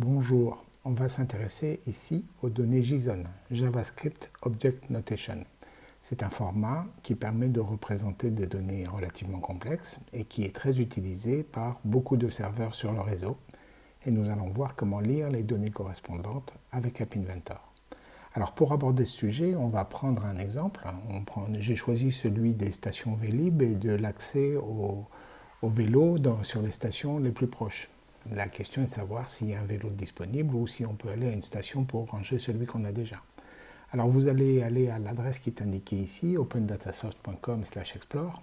Bonjour, on va s'intéresser ici aux données JSON, JavaScript Object Notation. C'est un format qui permet de représenter des données relativement complexes et qui est très utilisé par beaucoup de serveurs sur le réseau. Et nous allons voir comment lire les données correspondantes avec App Inventor. Alors pour aborder ce sujet, on va prendre un exemple. J'ai choisi celui des stations Vélib et de l'accès au, vélo sur les stations les plus proches. La question est de savoir s'il y a un vélo disponible ou si on peut aller à une station pour ranger celui qu'on a déjà. Alors vous allez aller à l'adresse qui est indiquée ici, opendatasource.com explore,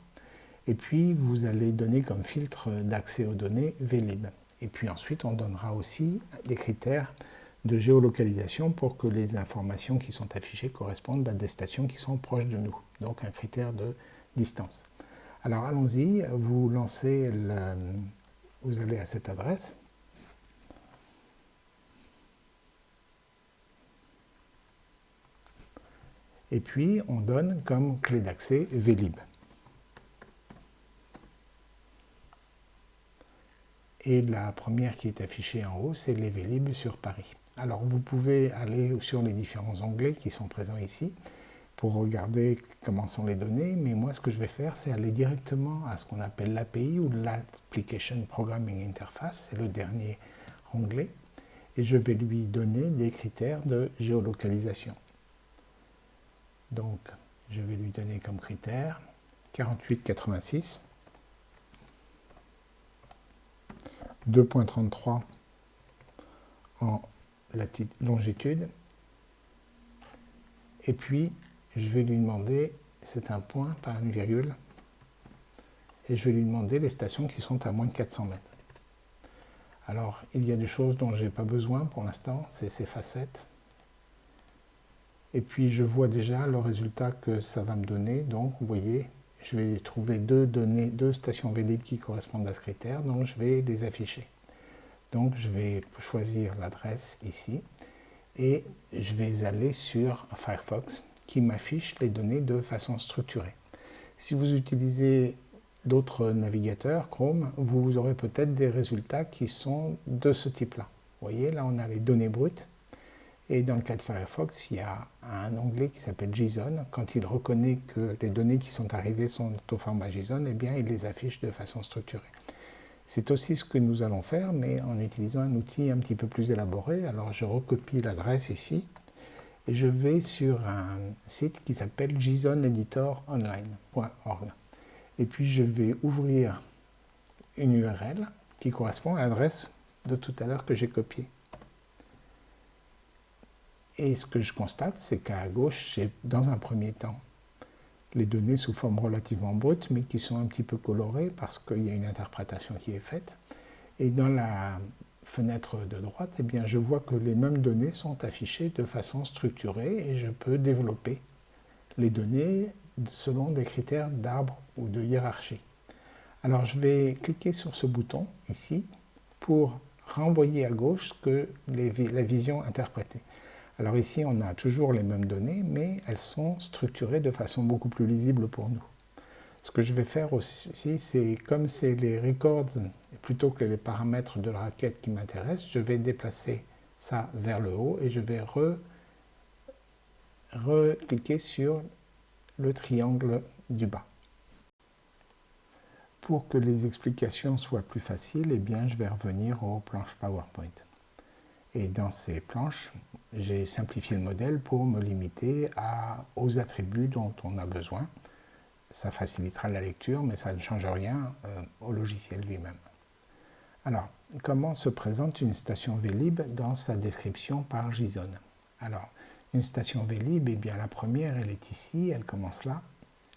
et puis vous allez donner comme filtre d'accès aux données Vlib. Et puis ensuite on donnera aussi des critères de géolocalisation pour que les informations qui sont affichées correspondent à des stations qui sont proches de nous, donc un critère de distance. Alors allons-y, vous lancez le, vous allez à cette adresse. Et puis, on donne comme clé d'accès Vlib. Et la première qui est affichée en haut, c'est les Vlib sur Paris. Alors, vous pouvez aller sur les différents onglets qui sont présents ici pour regarder comment sont les données, mais moi ce que je vais faire c'est aller directement à ce qu'on appelle l'API ou l'Application Programming Interface, c'est le dernier onglet, et je vais lui donner des critères de géolocalisation. Donc je vais lui donner comme critère 4886, 2.33 en longitude, et puis je vais lui demander, c'est un point, pas une virgule, et je vais lui demander les stations qui sont à moins de 400 mètres. Alors, il y a des choses dont je n'ai pas besoin pour l'instant, c'est ces facettes. Et puis, je vois déjà le résultat que ça va me donner. Donc, vous voyez, je vais trouver deux données, deux stations Vlib qui correspondent à ce critère, donc je vais les afficher. Donc, je vais choisir l'adresse ici, et je vais aller sur Firefox qui m'affiche les données de façon structurée. Si vous utilisez d'autres navigateurs, Chrome, vous aurez peut-être des résultats qui sont de ce type-là. Vous voyez, là on a les données brutes, et dans le cas de Firefox, il y a un onglet qui s'appelle JSON. Quand il reconnaît que les données qui sont arrivées sont au format JSON, eh bien il les affiche de façon structurée. C'est aussi ce que nous allons faire, mais en utilisant un outil un petit peu plus élaboré. Alors je recopie l'adresse ici, je vais sur un site qui s'appelle jsoneditoronline.org. Et puis je vais ouvrir une URL qui correspond à l'adresse de tout à l'heure que j'ai copiée. Et ce que je constate, c'est qu'à gauche, j'ai dans un premier temps les données sous forme relativement brute, mais qui sont un petit peu colorées parce qu'il y a une interprétation qui est faite. Et dans la fenêtre de droite, eh bien, je vois que les mêmes données sont affichées de façon structurée et je peux développer les données selon des critères d'arbre ou de hiérarchie. Alors je vais cliquer sur ce bouton ici pour renvoyer à gauche que la vision interprétée. Alors ici on a toujours les mêmes données mais elles sont structurées de façon beaucoup plus lisible pour nous. Ce que je vais faire aussi, c'est comme c'est les records plutôt que les paramètres de la requête qui m'intéressent, je vais déplacer ça vers le haut et je vais recliquer sur le triangle du bas. Pour que les explications soient plus faciles, eh bien, je vais revenir aux planches PowerPoint. Et dans ces planches, j'ai simplifié le modèle pour me limiter aux attributs dont on a besoin ça facilitera la lecture, mais ça ne change rien euh, au logiciel lui-même. Alors, comment se présente une station Vlib dans sa description par JSON Alors, une station Vlib, eh bien la première, elle est ici, elle commence là,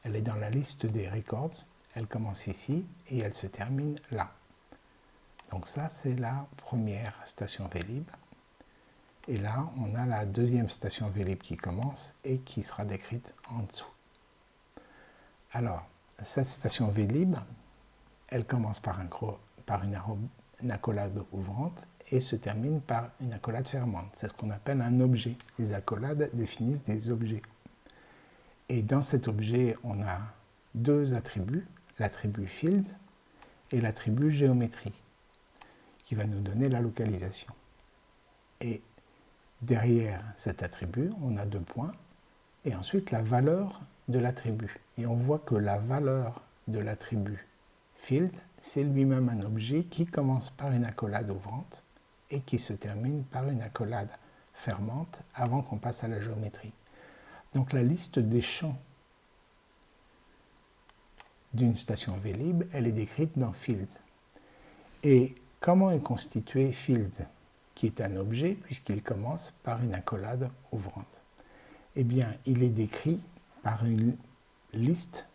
elle est dans la liste des records, elle commence ici et elle se termine là. Donc ça, c'est la première station Vlib. Et là, on a la deuxième station Vlib qui commence et qui sera décrite en dessous. Alors, cette station Vlib, elle commence par, une, accolade ouvrante et se termine par une accolade fermante. C'est ce qu'on appelle un objet. Les accolades définissent des objets. Et dans cet objet, on a deux attributs, l'attribut field et l'attribut géométrie, qui va nous donner la localisation. Et derrière cet attribut, on a deux points, et ensuite la valeur de l'attribut. Et on voit que la valeur de l'attribut field, c'est lui-même un objet qui commence par une accolade ouvrante et qui se termine par une accolade fermante avant qu'on passe à la géométrie. Donc la liste des champs d'une station Vlib, elle est décrite dans field. Et comment est constitué field, qui est un objet puisqu'il commence par une accolade ouvrante Eh bien, il est décrit par une liste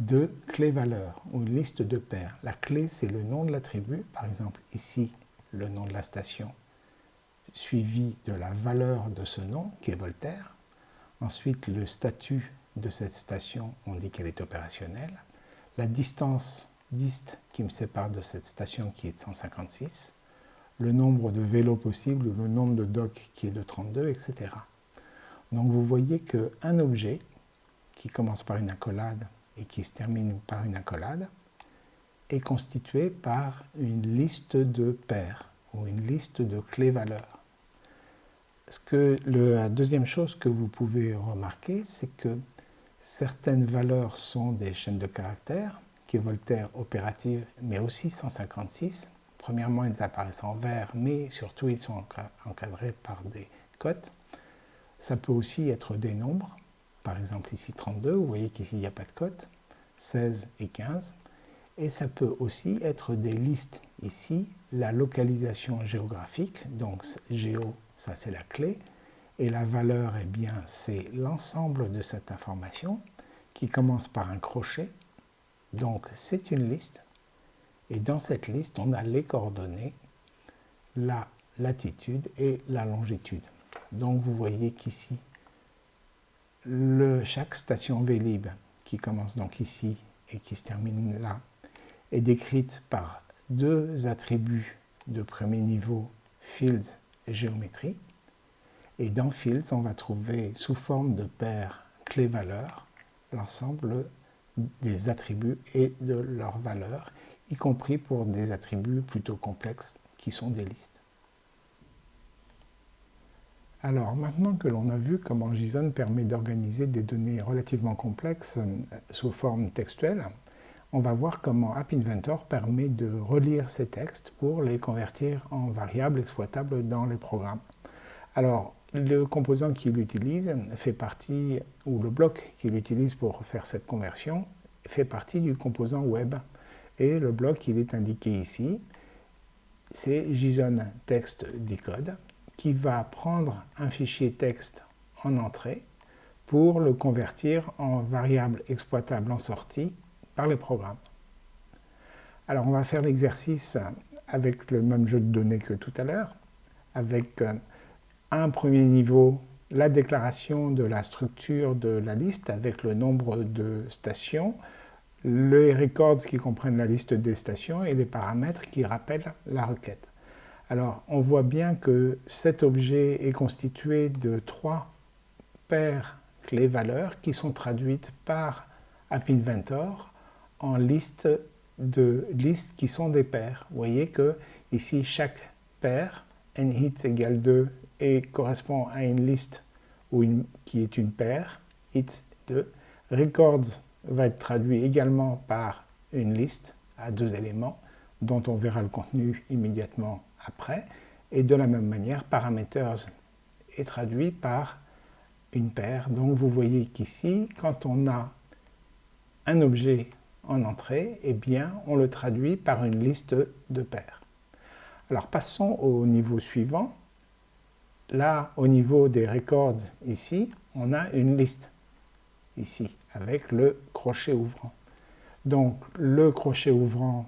de clés-valeurs ou une liste de paires. La clé, c'est le nom de l'attribut, par exemple ici, le nom de la station, suivi de la valeur de ce nom, qui est Voltaire. Ensuite, le statut de cette station, on dit qu'elle est opérationnelle. La distance dist qui me sépare de cette station qui est de 156. Le nombre de vélos possibles le nombre de docks qui est de 32, etc. Donc vous voyez qu'un objet qui commence par une accolade et qui se termine par une accolade est constitué par une liste de paires ou une liste de clés-valeurs. que la deuxième chose que vous pouvez remarquer, c'est que certaines valeurs sont des chaînes de caractères, qui est Voltaire opérative, mais aussi 156. Premièrement, ils apparaissent en vert, mais surtout ils sont encadrés par des cotes. Ça peut aussi être des nombres, par exemple ici 32, vous voyez qu'ici il n'y a pas de cote, 16 et 15. Et ça peut aussi être des listes. Ici, la localisation géographique, donc géo, ça c'est la clé, et la valeur, eh bien, c'est l'ensemble de cette information qui commence par un crochet. Donc c'est une liste, et dans cette liste, on a les coordonnées, la latitude et la longitude. Donc vous voyez qu'ici, chaque station Vélib, qui commence donc ici et qui se termine là, est décrite par deux attributs de premier niveau, fields et géométrie. Et dans fields, on va trouver sous forme de paires clés-valeurs l'ensemble des attributs et de leurs valeurs, y compris pour des attributs plutôt complexes qui sont des listes. Alors maintenant que l'on a vu comment JSON permet d'organiser des données relativement complexes euh, sous forme textuelle, on va voir comment App Inventor permet de relire ces textes pour les convertir en variables exploitables dans les programmes. Alors, le composant qu'il utilise fait partie, ou le bloc qu'il utilise pour faire cette conversion, fait partie du composant web. Et le bloc, il est indiqué ici, c'est JSON Text Decode qui va prendre un fichier texte en entrée pour le convertir en variable exploitable en sortie par les programmes. Alors on va faire l'exercice avec le même jeu de données que tout à l'heure, avec euh, un premier niveau, la déclaration de la structure de la liste avec le nombre de stations, les records qui comprennent la liste des stations et les paramètres qui rappellent la requête. Alors, on voit bien que cet objet est constitué de trois paires clés-valeurs qui sont traduites par AppInventor en liste de listes qui sont des paires. Vous voyez que ici, chaque paire, nhits égale 2, et correspond à une liste qui est une paire, hits 2. Records va être traduit également par une liste à deux éléments, dont on verra le contenu immédiatement après. Et de la même manière, parameters est traduit par une paire. Donc vous voyez qu'ici, quand on a un objet en entrée, eh bien, on le traduit par une liste de paires. Alors passons au niveau suivant. Là, au niveau des records, ici, on a une liste, ici, avec le crochet ouvrant. Donc, le crochet ouvrant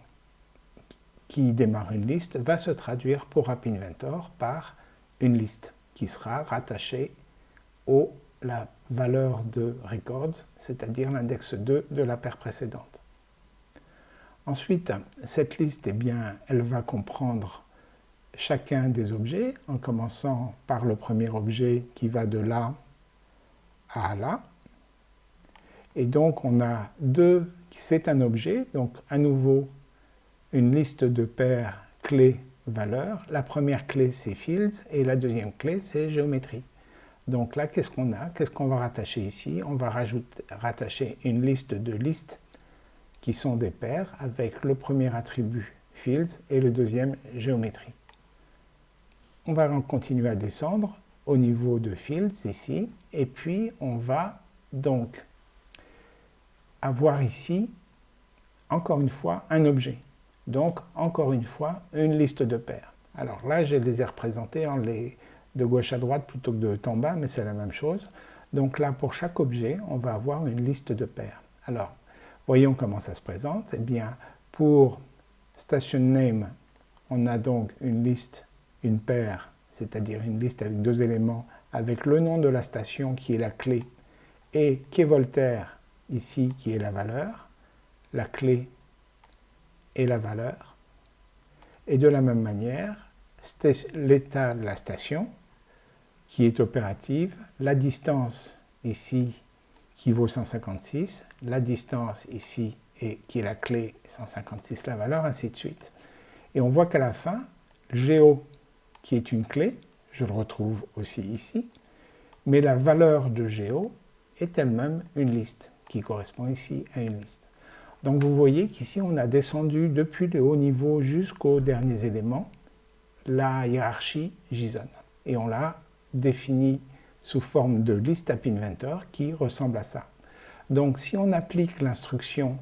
qui démarre une liste va se traduire pour AppInventor par une liste qui sera rattachée à la valeur de records, c'est-à-dire l'index 2 de la paire précédente. Ensuite, cette liste, eh bien, elle va comprendre chacun des objets, en commençant par le premier objet qui va de là à là. Et donc on a deux, c'est un objet, donc à nouveau une liste de paires clés valeurs. La première clé, c'est fields, et la deuxième clé, c'est géométrie. Donc là, qu'est-ce qu'on a? Qu'est-ce qu'on va rattacher ici? On va rajouter, rattacher une liste de listes qui sont des paires avec le premier attribut fields et le deuxième géométrie. On va continuer à descendre au niveau de fields ici, et puis on va donc avoir ici, encore une fois, un objet. Donc, encore une fois, une liste de paires. Alors là, je les ai représentés en de gauche à droite plutôt que de haut en bas, mais c'est la même chose. Donc là, pour chaque objet, on va avoir une liste de paires. Alors, voyons comment ça se présente. Eh bien, pour station name, on a donc une liste, une paire, c'est-à-dire une liste avec deux éléments, avec le nom de la station qui est la clé, et quai Voltaire, ici, qui est la valeur, la clé et la valeur. Et de la même manière, l'état de la station, qui est opérative, la distance ici qui vaut 156, la distance ici et qui est la clé 156 la valeur, ainsi de suite. Et on voit qu'à la fin, géo qui est une clé, je le retrouve aussi ici, mais la valeur de géo est elle-même une liste, qui correspond ici à une liste. Donc vous voyez qu'ici on a descendu depuis le haut niveau jusqu'aux derniers éléments la hiérarchie JSON. Et on l'a définie sous forme de list app inventor qui ressemble à ça. Donc si on applique l'instruction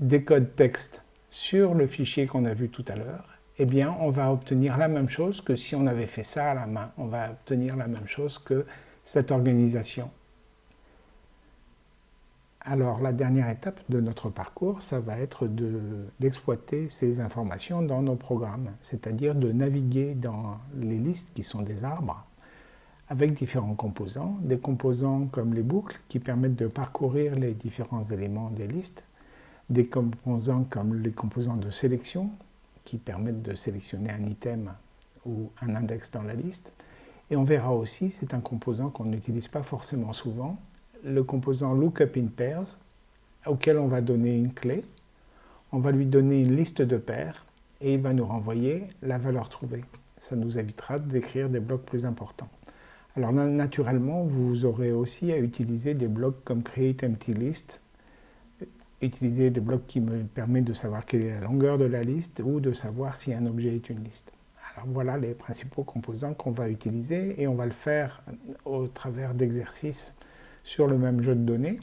décode texte sur le fichier qu'on a vu tout à l'heure, eh bien on va obtenir la même chose que si on avait fait ça à la main. On va obtenir la même chose que cette organisation. Alors la dernière étape de notre parcours, ça va être d'exploiter ces informations dans nos programmes, c'est-à-dire de naviguer dans les listes qui sont des arbres avec différents composants, des composants comme les boucles qui permettent de parcourir les différents éléments des listes, des composants comme les composants de sélection qui permettent de sélectionner un item ou un index dans la liste. Et on verra aussi, c'est un composant qu'on n'utilise pas forcément souvent, le composant lookup in pairs, auquel on va donner une clé, on va lui donner une liste de paires, et il va nous renvoyer la valeur trouvée. Ça nous évitera d'écrire des blocs plus importants. Alors naturellement, vous aurez aussi à utiliser des blocs comme create empty list, utiliser des blocs qui me permettent de savoir quelle est la longueur de la liste ou de savoir si un objet est une liste. Alors voilà les principaux composants qu'on va utiliser et on va le faire au travers d'exercices sur le même jeu de données.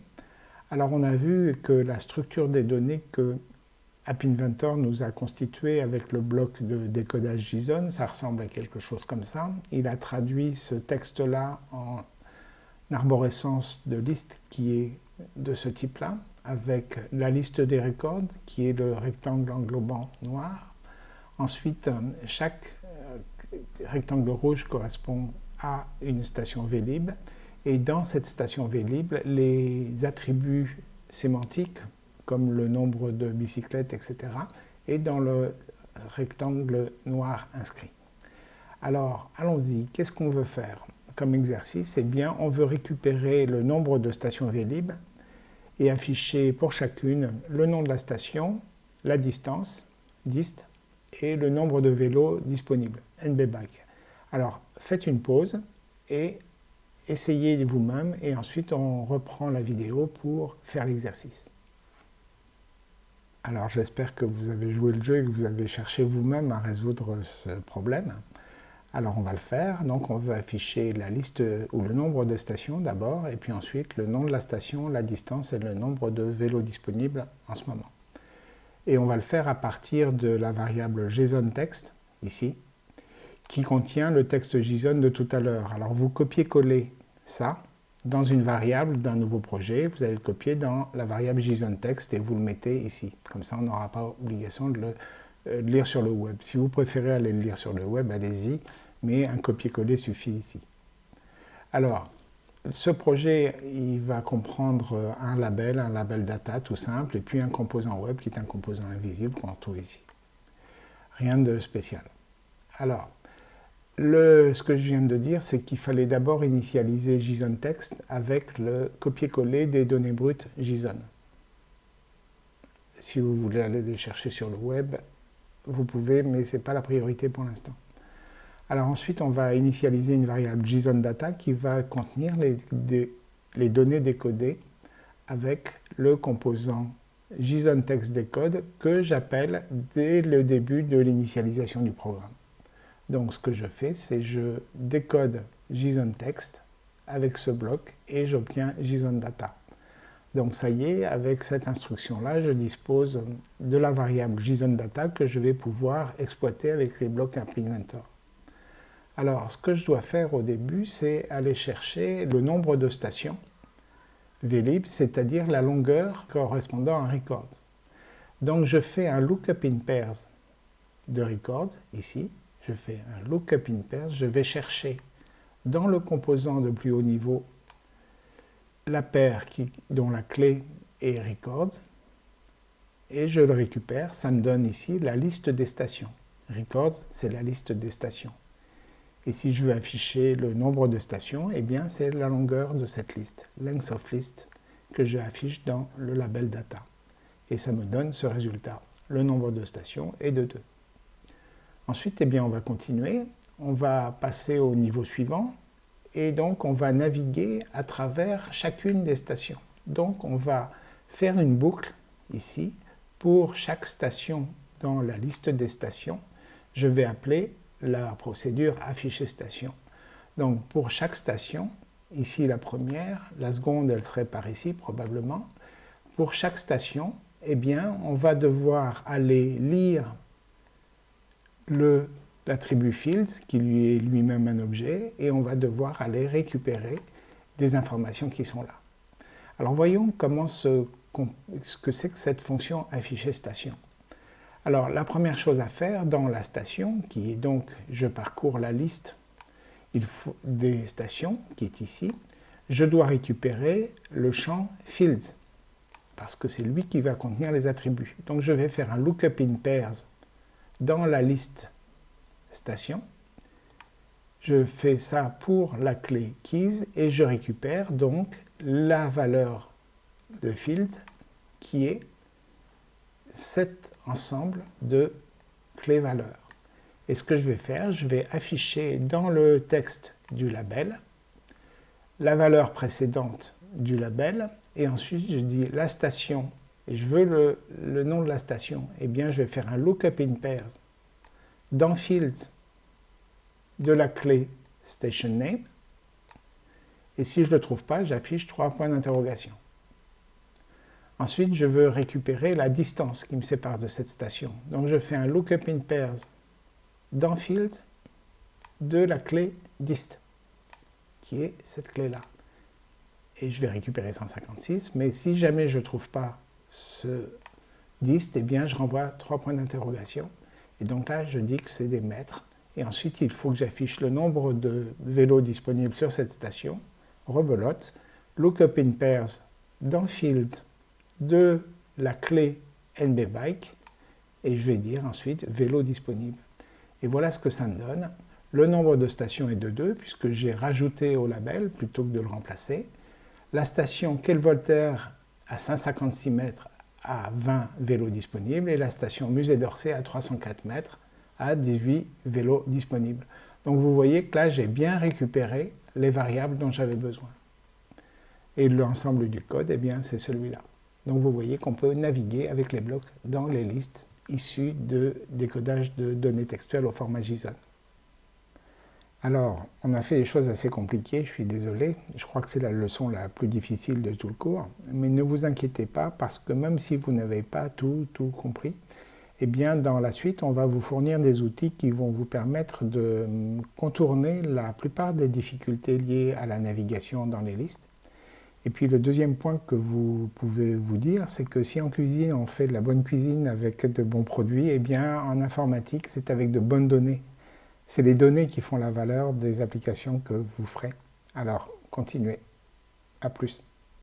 Alors on a vu que la structure des données que App Inventor nous a constitué avec le bloc de décodage JSON, ça ressemble à quelque chose comme ça. Il a traduit ce texte-là en arborescence de liste qui est de ce type-là, avec la liste des records qui est le rectangle englobant noir. Ensuite, chaque euh, rectangle rouge correspond à une station Vlib et dans cette station Vlib, les attributs sémantiques, comme le nombre de bicyclettes, etc., et dans le rectangle noir inscrit. Alors, allons-y, qu'est-ce qu'on veut faire comme exercice? Eh bien, on veut récupérer le nombre de stations Vlib et afficher pour chacune le nom de la station, la distance, dist, et le nombre de vélos disponibles, nbback. Alors, faites une pause et essayez vous-même et ensuite on reprend la vidéo pour faire l'exercice. Alors j'espère que vous avez joué le jeu et que vous avez cherché vous-même à résoudre ce problème. Alors on va le faire, donc on veut afficher la liste ou le nombre de stations d'abord, et puis ensuite le nom de la station, la distance et le nombre de vélos disponibles en ce moment. Et on va le faire à partir de la variable JSON-text, ici, qui contient le texte JSON de tout à l'heure. Alors vous copiez-collez ça dans une variable d'un nouveau projet, vous allez le copier dans la variable JSON-text et vous le mettez ici. Comme ça, on n'aura pas obligation de le euh, lire sur le web. Si vous préférez aller le lire sur le web, allez-y, mais un copier-coller suffit ici. Alors, ce projet, il va comprendre un label, un label data tout simple, et puis un composant web qui est un composant invisible qu'on trouve ici. Rien de spécial. Alors, ce que je viens de dire, c'est qu'il fallait d'abord initialiser JSON Text avec le copier-coller des données brutes JSON. Si vous voulez aller les chercher sur le web, vous pouvez, mais ce n'est pas la priorité pour l'instant. Alors ensuite, on va initialiser une variable JSON-Data qui va contenir les, données décodées avec le composant JSON Text Decode que j'appelle dès le début de l'initialisation du programme. Donc ce que je fais, c'est je décode JSON Text avec ce bloc et j'obtiens JSON Data. Donc ça y est, avec cette instruction-là, je dispose de la variable JSON Data que je vais pouvoir exploiter avec les blocs Implementer. Alors, ce que je dois faire au début, c'est aller chercher le nombre de stations vlib, c'est-à-dire la longueur correspondant à records. Donc je fais un lookup in pairs de records, ici. Je fais un lookup in pairs, je vais chercher dans le composant de plus haut niveau la paire dont la clé est records, et je le récupère, ça me donne ici la liste des stations. Records, c'est la liste des stations. Et si je veux afficher le nombre de stations, eh bien c'est la longueur de cette liste, length of list, que j'affiche dans le label data. Et ça me donne ce résultat. Le nombre de stations est de 2. Ensuite, eh bien, on va continuer. On va passer au niveau suivant. Et donc, on va naviguer à travers chacune des stations. Donc, on va faire une boucle ici. Pour chaque station dans la liste des stations, je vais appeler la procédure afficher station. Donc pour chaque station, ici la première, la seconde elle serait par ici probablement, pour chaque station, eh bien on va devoir aller lire l'attribut fields qui lui est lui-même un objet et on va devoir aller récupérer des informations qui sont là. Alors voyons comment ce, que c'est que cette fonction afficher station. Alors la première chose à faire dans la station, qui est donc, je parcours la liste des stations, qui est ici, je dois récupérer le champ fields, parce que c'est lui qui va contenir les attributs. Donc je vais faire un lookup in pairs dans la liste station. Je fais ça pour la clé keys et je récupère donc la valeur de fields qui est cet ensemble de clés valeurs. Et ce que je vais faire, je vais afficher dans le texte du label la valeur précédente du label et ensuite je dis la station et je veux le, nom de la station, eh bien je vais faire un lookup in pairs dans fields de la clé station name et si je ne le trouve pas, j'affiche trois points d'interrogation. Ensuite, je veux récupérer la distance qui me sépare de cette station. Donc je fais un lookup in pairs dans field de la clé dist, qui est cette clé-là. Et je vais récupérer 156, mais si jamais je ne trouve pas ce dist, eh bien je renvoie trois points d'interrogation. Et donc là, je dis que c'est des mètres. Et ensuite, il faut que j'affiche le nombre de vélos disponibles sur cette station. Rebelote, lookup in pairs dans field de la clé NB Bike et je vais dire ensuite vélo disponible. Et voilà ce que ça me donne. Le nombre de stations est de 2 puisque j'ai rajouté au label plutôt que de le remplacer. La station Quel Voltaire à 156 mètres à 20 vélos disponibles et la station Musée d'Orsay à 304 mètres à 18 vélos disponibles. Donc vous voyez que là j'ai bien récupéré les variables dont j'avais besoin. Et l'ensemble du code, eh bien c'est celui-là. Donc vous voyez qu'on peut naviguer avec les blocs dans les listes issues de décodage de données textuelles au format JSON. Alors, on a fait des choses assez compliquées, je suis désolé, je crois que c'est la leçon la plus difficile de tout le cours, mais ne vous inquiétez pas parce que même si vous n'avez pas tout, tout compris, eh bien dans la suite, on va vous fournir des outils qui vont vous permettre de contourner la plupart des difficultés liées à la navigation dans les listes. Et puis le deuxième point que vous pouvez vous dire, c'est que si en cuisine on fait de la bonne cuisine avec de bons produits, eh bien en informatique c'est avec de bonnes données. C'est les données qui font la valeur des applications que vous ferez. Alors continuez. À plus.